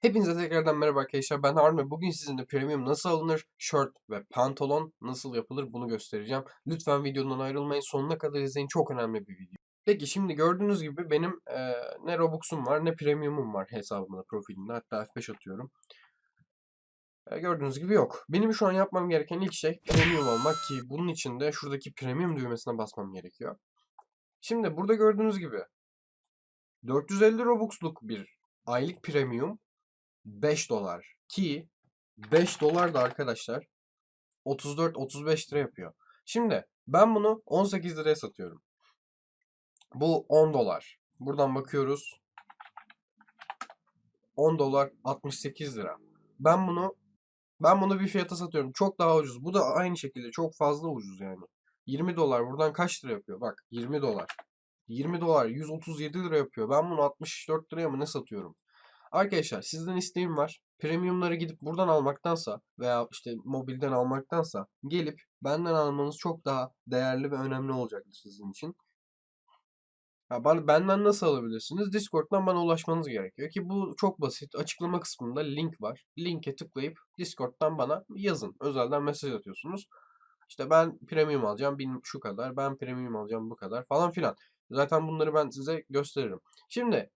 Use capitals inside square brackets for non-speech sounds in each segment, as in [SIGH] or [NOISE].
Hepinize tekrardan merhaba arkadaşlar. Ben Harun ve bugün sizinle premium nasıl alınır, shirt ve pantolon nasıl yapılır bunu göstereceğim. Lütfen videodan ayrılmayın. Sonuna kadar izleyin. Çok önemli bir video. Peki şimdi gördüğünüz gibi benim e, ne Robux'um var ne premium'um var hesabımda, profilimde. Hatta F5 atıyorum. E, gördüğünüz gibi yok. Benim şu an yapmam gereken ilk şey premium almak ki bunun için de şuradaki premium düğmesine basmam gerekiyor. Şimdi burada gördüğünüz gibi 450 Robux'luk bir aylık premium 5 dolar ki 5 dolar da arkadaşlar 34-35 lira yapıyor. Şimdi ben bunu 18 liraya satıyorum. Bu 10 dolar. Buradan bakıyoruz. 10 dolar 68 lira. Ben bunu ben bunu bir fiyata satıyorum. Çok daha ucuz. Bu da aynı şekilde çok fazla ucuz yani. 20 dolar buradan kaç lira yapıyor? Bak 20 dolar. 20 dolar 137 lira yapıyor. Ben bunu 64 liraya mı ne satıyorum? Arkadaşlar sizden isteğim var. Premiumları gidip buradan almaktansa veya işte mobilden almaktansa gelip benden almanız çok daha değerli ve önemli olacaktır sizin için. Ya bana, benden nasıl alabilirsiniz? Discord'dan bana ulaşmanız gerekiyor ki bu çok basit. Açıklama kısmında link var. Linke tıklayıp Discord'dan bana yazın. Özelden mesaj atıyorsunuz. İşte ben premium alacağım bin şu kadar, ben premium alacağım bu kadar falan filan. Zaten bunları ben size gösteririm. Şimdi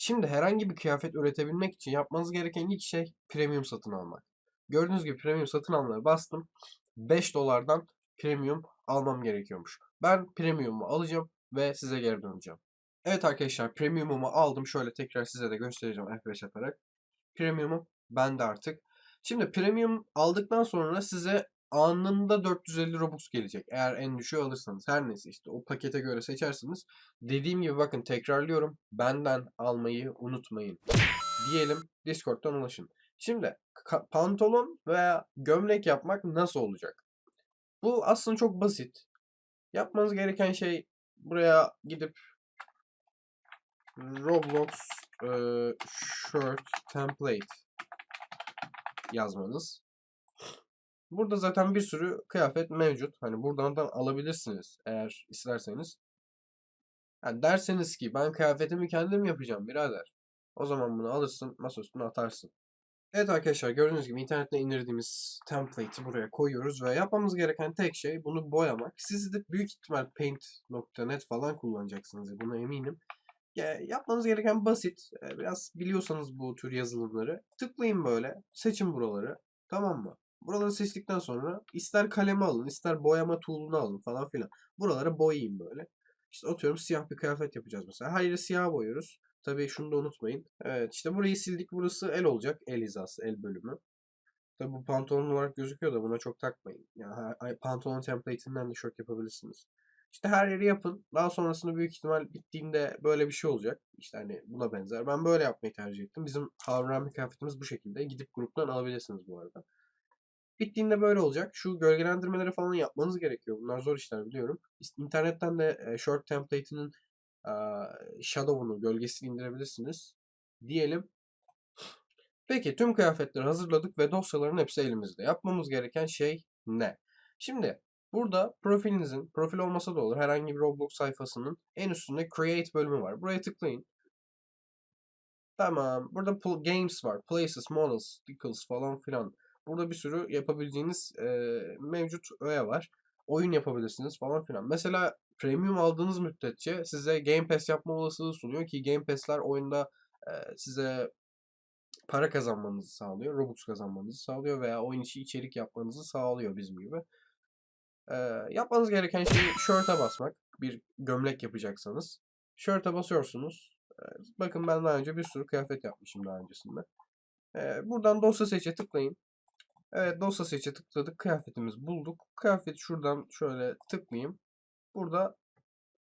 Şimdi herhangi bir kıyafet üretebilmek için yapmanız gereken ilk şey premium satın almak. Gördüğünüz gibi premium satın almaya bastım. 5 dolardan premium almam gerekiyormuş. Ben premium'u alacağım ve size geri döneceğim. Evet arkadaşlar premium'umu aldım. Şöyle tekrar size de göstereceğim F5 yaparak. Premium'um bende artık. Şimdi premium aldıktan sonra size anında 450 Robux gelecek. Eğer en düşüğü alırsanız. Her neyse işte o pakete göre seçersiniz. Dediğim gibi bakın tekrarlıyorum. Benden almayı unutmayın. Diyelim Discord'dan ulaşın. Şimdi pantolon veya gömlek yapmak nasıl olacak? Bu aslında çok basit. Yapmanız gereken şey buraya gidip Roblox e, shirt template yazmanız. Burada zaten bir sürü kıyafet mevcut. Hani buradan da alabilirsiniz eğer isterseniz. Yani derseniz ki ben kıyafetimi kendim yapacağım birader. O zaman bunu alırsın masa üstüne atarsın. Evet arkadaşlar gördüğünüz gibi internetten indirdiğimiz template'i buraya koyuyoruz ve yapmamız gereken tek şey bunu boyamak. Siz de büyük ihtimal paint.net falan kullanacaksınız buna eminim. Ya, yapmanız gereken basit. Biraz biliyorsanız bu tür yazılımları tıklayın böyle seçin buraları tamam mı? Buraları seçtikten sonra ister kalemi alın, ister boyama tool'unu alın falan filan. Buraları boyayayım böyle. İşte atıyorum siyah bir kıyafet yapacağız mesela. Her yeri siyah boyuyoruz. Tabii şunu da unutmayın. Evet işte burayı sildik. Burası el olacak. El hizası, el bölümü. Tabii bu pantolon olarak gözüküyor da buna çok takmayın. Yani pantolon template'inden de şort yapabilirsiniz. İşte her yeri yapın. Daha sonrasında büyük ihtimal bittiğinde böyle bir şey olacak. İşte hani buna benzer. Ben böyle yapmayı tercih ettim. Bizim Harun kıyafetimiz bu şekilde. Gidip gruptan alabilirsiniz bu arada. Bittiğinde böyle olacak. Şu gölgelendirmeleri falan yapmanız gerekiyor. Bunlar zor işler biliyorum. İnternetten de short template'inin shadow'unu, gölgesini indirebilirsiniz. Diyelim. Peki tüm kıyafetleri hazırladık ve dosyaların hepsi elimizde. Yapmamız gereken şey ne? Şimdi burada profilinizin, profil olmasa da olur herhangi bir Roblox sayfasının en üstünde Create bölümü var. Buraya tıklayın. Tamam. Burada games var. Places, models, decals falan filan. Burada bir sürü yapabileceğiniz e, mevcut öğe var. Oyun yapabilirsiniz falan filan. Mesela premium aldığınız müddetçe size Game Pass yapma olasılığı sunuyor ki Game Pass'ler oyunda e, size para kazanmanızı sağlıyor, Robux kazanmanızı sağlıyor veya oyun içi içerik yapmanızı sağlıyor bizim gibi. E, yapmanız gereken şey shirt'e basmak. Bir gömlek yapacaksanız. Shirt'e basıyorsunuz. E, bakın ben daha önce bir sürü kıyafet yapmışım daha öncesinde. E, buradan dosya seçe tıklayın. Evet dosya seçe tıkladık. Kıyafetimizi bulduk. Kıyafet şuradan şöyle tıklayayım. Burada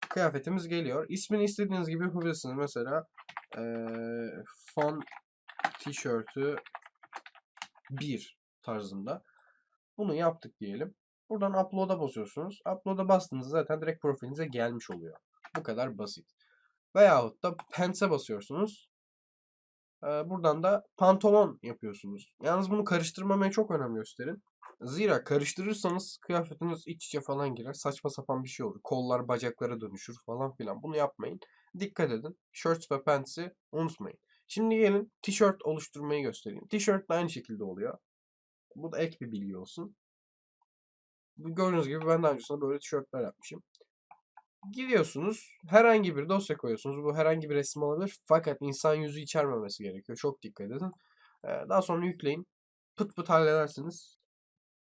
kıyafetimiz geliyor. İsmini istediğiniz gibi yapabilirsiniz. Mesela ee, fon tişörtü 1 tarzında. Bunu yaptık diyelim. Buradan upload'a basıyorsunuz. Upload'a bastığınızda zaten direkt profilinize gelmiş oluyor. Bu kadar basit. Veyahut da Pants'e basıyorsunuz. Buradan da pantolon yapıyorsunuz. Yalnız bunu karıştırmamaya çok önem gösterin. Zira karıştırırsanız kıyafetiniz iç içe falan girer. Saçma sapan bir şey olur. Kollar bacaklara dönüşür falan filan. Bunu yapmayın. Dikkat edin. Shirts ve pants'i unutmayın. Şimdi gelin tişört oluşturmayı göstereyim. Tişört de aynı şekilde oluyor. Bu da ek bir bilgi olsun. Gördüğünüz gibi ben daha öncesinde böyle tişörtler yapmışım. Gidiyorsunuz herhangi bir dosya koyuyorsunuz. Bu herhangi bir resim olabilir. Fakat insan yüzü içermemesi gerekiyor. Çok dikkat edin. Ee, Daha sonra yükleyin. Pıt pıt halledersiniz.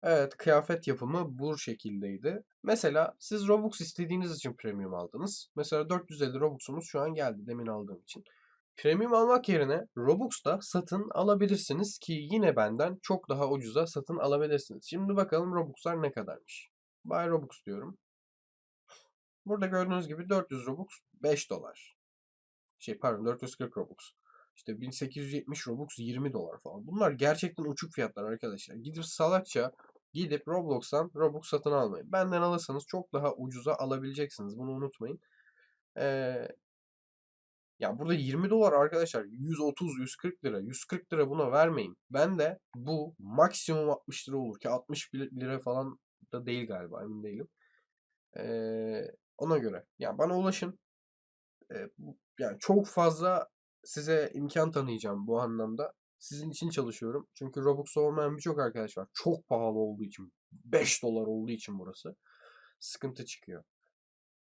Evet, kıyafet yapımı bu şekildeydi. Mesela siz Robux istediğiniz için premium aldınız. Mesela 450 Robux'umuz şu an geldi demin aldığım için. Premium almak yerine Robux'ta satın alabilirsiniz ki yine benden çok daha ucuza satın alabilirsiniz. Şimdi bakalım Robux'lar ne kadarmış. Buy Robux diyorum. Burada gördüğünüz gibi 400 Robux 5 dolar. Şey pardon 440 Robux. İşte 1870 Robux 20 dolar falan. Bunlar gerçekten uçuk fiyatlar arkadaşlar. Gidip salakça gidip Roblox'tan Robux satın almayın. Benden alırsanız çok daha ucuza alabileceksiniz. Bunu unutmayın. Ee, ya burada 20 dolar arkadaşlar 130 140 lira 140 lira buna vermeyin. Ben de bu maksimum 60 lira olur ki 60 lira falan da değil galiba emin değilim. Ee, ona göre. Ya bana ulaşın. Bu- yani çok fazla size imkan tanıyacağım bu anlamda. Sizin için çalışıyorum. Çünkü Robux olmayan birçok arkadaş var. Çok pahalı olduğu için. 5 dolar olduğu için burası. Sıkıntı çıkıyor.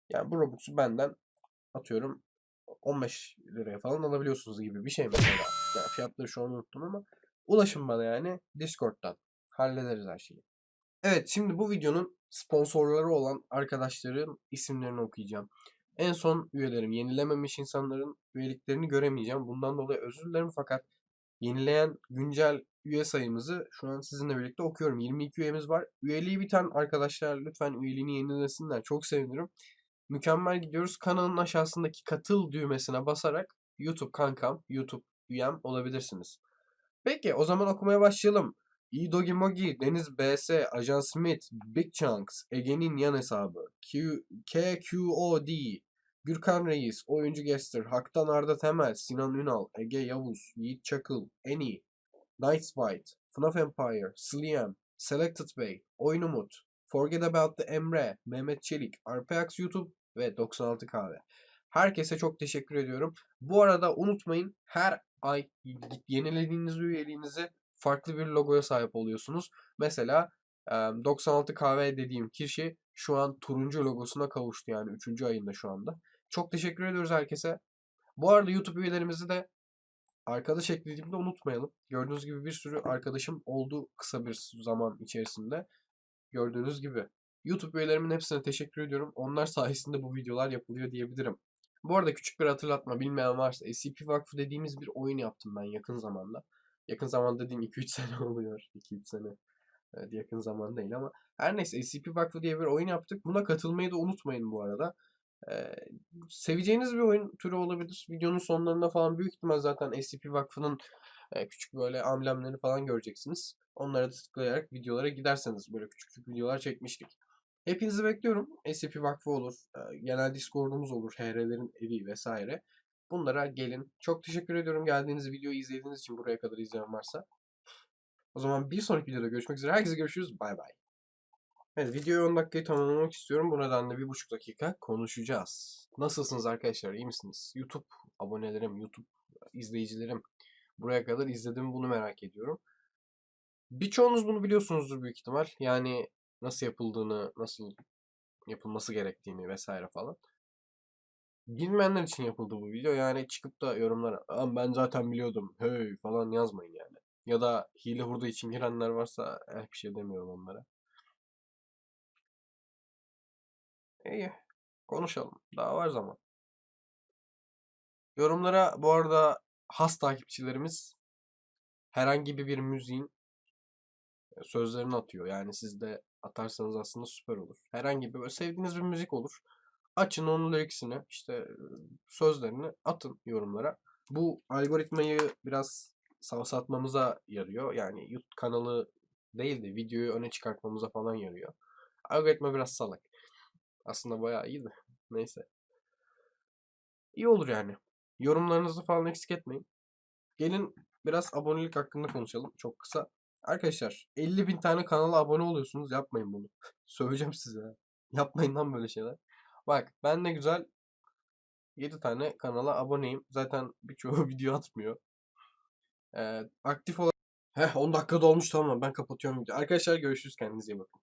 Yani bu Robux'u benden atıyorum 15 liraya falan alabiliyorsunuz gibi bir şey mesela. Yani fiyatları şu an unuttum ama ulaşın bana yani Discord'dan. Hallederiz her şeyi. Evet şimdi bu videonun sponsorları olan arkadaşların isimlerini okuyacağım. En son üyelerim yenilememiş insanların üyeliklerini göremeyeceğim. Bundan dolayı özür dilerim fakat yenileyen güncel üye sayımızı şu an sizinle birlikte okuyorum. 22 üyemiz var. Üyeliği biten arkadaşlar lütfen üyeliğini yenilesinler. Çok sevinirim. Mükemmel gidiyoruz. Kanalın aşağısındaki katıl düğmesine basarak YouTube kankam, YouTube üyem olabilirsiniz. Peki o zaman okumaya başlayalım. İdogi Mogi, Deniz BS, Ajan Smith, Big Chunks, Ege'nin yan hesabı, Q, KQOD, Gürkan Reis, Oyuncu Gester, Haktan Arda Temel, Sinan Ünal, Ege Yavuz, Yiğit Çakıl, Eni, Night Fight, FNAF Empire, Sliam, Selected Bey, Oyun Umut, Forget About the Emre, Mehmet Çelik, Arpeax YouTube ve 96 Kahve. Herkese çok teşekkür ediyorum. Bu arada unutmayın her ay yenilediğiniz üyeliğinizi farklı bir logoya sahip oluyorsunuz. Mesela e, 96 kahve dediğim kişi şu an turuncu logosuna kavuştu yani 3. ayında şu anda. Çok teşekkür ediyoruz herkese. Bu arada YouTube üyelerimizi de arkadaş eklediğimde unutmayalım. Gördüğünüz gibi bir sürü arkadaşım oldu kısa bir zaman içerisinde. Gördüğünüz gibi. YouTube üyelerimin hepsine teşekkür ediyorum. Onlar sayesinde bu videolar yapılıyor diyebilirim. Bu arada küçük bir hatırlatma bilmeyen varsa SCP Vakfı dediğimiz bir oyun yaptım ben yakın zamanda. Yakın zaman dediğim 2-3 [LAUGHS] sene oluyor. 2-3 sene. Evet, yakın zaman değil ama. Her neyse SCP Vakfı diye bir oyun yaptık. Buna katılmayı da unutmayın bu arada. Ee, seveceğiniz bir oyun türü olabilir. Videonun sonlarında falan büyük ihtimal zaten SCP Vakfı'nın e, küçük böyle amblemlerini falan göreceksiniz. Onlara tıklayarak videolara giderseniz böyle küçük küçük videolar çekmiştik. Hepinizi bekliyorum. SCP Vakfı olur. e, Genel Discord'umuz olur. HR'lerin evi vesaire. Bunlara gelin. Çok teşekkür ediyorum geldiğiniz videoyu izlediğiniz için buraya kadar izleyen varsa. O zaman bir sonraki videoda görüşmek üzere. Herkese görüşürüz. Bay bay. Evet videoyu 10 dakikayı tamamlamak istiyorum. Bu nedenle bir buçuk dakika konuşacağız. Nasılsınız arkadaşlar? İyi misiniz? YouTube abonelerim, YouTube izleyicilerim. Buraya kadar izledim bunu merak ediyorum. Birçoğunuz bunu biliyorsunuzdur büyük ihtimal. Yani nasıl yapıldığını, nasıl yapılması gerektiğini vesaire falan. Bilmeyenler için yapıldı bu video. Yani çıkıp da yorumlara "Aa, ben zaten biliyordum hey falan yazmayın yani. Ya da hile hurda için girenler varsa eh, bir şey demiyorum onlara. İyi. Konuşalım. Daha var zaman. Yorumlara bu arada has takipçilerimiz herhangi bir müziğin e, sözlerini atıyor. Yani siz de atarsanız aslında süper olur. Herhangi bir sevdiğiniz bir müzik olur. Açın onun lyricsini, işte sözlerini atın yorumlara. Bu algoritmayı biraz savsatmamıza yarıyor. Yani YouTube kanalı değil de videoyu öne çıkartmamıza falan yarıyor. Algoritma biraz salak. Aslında bayağı iyi de. Neyse. İyi olur yani. Yorumlarınızı falan eksik etmeyin. Gelin biraz abonelik hakkında konuşalım. Çok kısa. Arkadaşlar 50 bin tane kanala abone oluyorsunuz. Yapmayın bunu. [LAUGHS] Söyleyeceğim size. Yapmayın lan böyle şeyler. Bak ben ne güzel 7 tane kanala aboneyim. Zaten birçoğu [LAUGHS] video atmıyor. Ee, aktif olarak Heh 10 dakika dolmuş tamam ben kapatıyorum videoyu. Arkadaşlar görüşürüz kendinize iyi bakın.